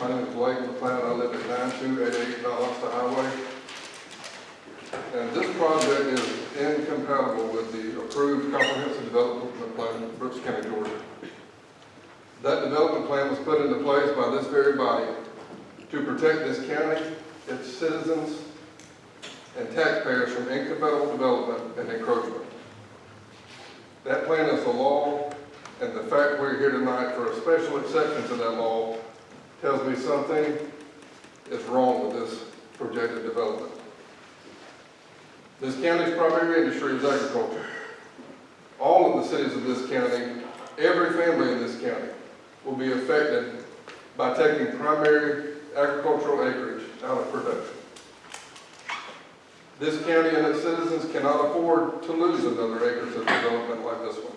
My name is Blake McLeod, I live at nine two eight eight Valdosta Highway. And this project is incompatible with the approved comprehensive development plan of Brooks County, Georgia. That development plan was put into place by this very body to protect this county, its citizens, and taxpayers from incompatible development and encroachment. That plan is the law, and the fact we're here tonight for a special exception to that law tells me something is wrong with this projected development. This county's primary industry is agriculture. All of the cities of this county, every family in this county will be affected by taking primary agricultural acreage out of production. This county and its citizens cannot afford to lose another acres of development like this one.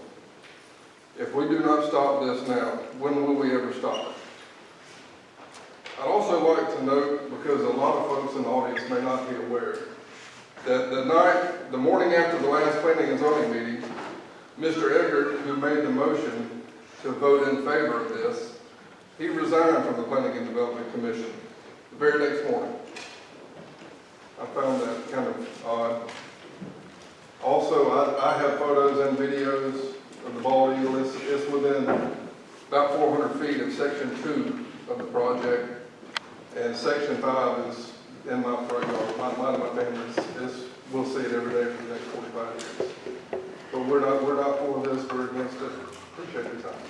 If we do not stop this now, when will we ever stop it? Note, because a lot of folks in the audience may not be aware, that the night, the morning after the last planning and zoning meeting, Mr. Eggert, who made the motion to vote in favor of this, he resigned from the Planning and Development Commission the very next morning. I found that kind of odd. Also, I, I have photos and videos of the bald eagle. It's, it's within about four hundred feet of section two of the project. And section five is in my front yard. My, and my family's, is, we'll see it every day for the next forty-five years. But we're not, we're not for this, we're against it. Appreciate your time.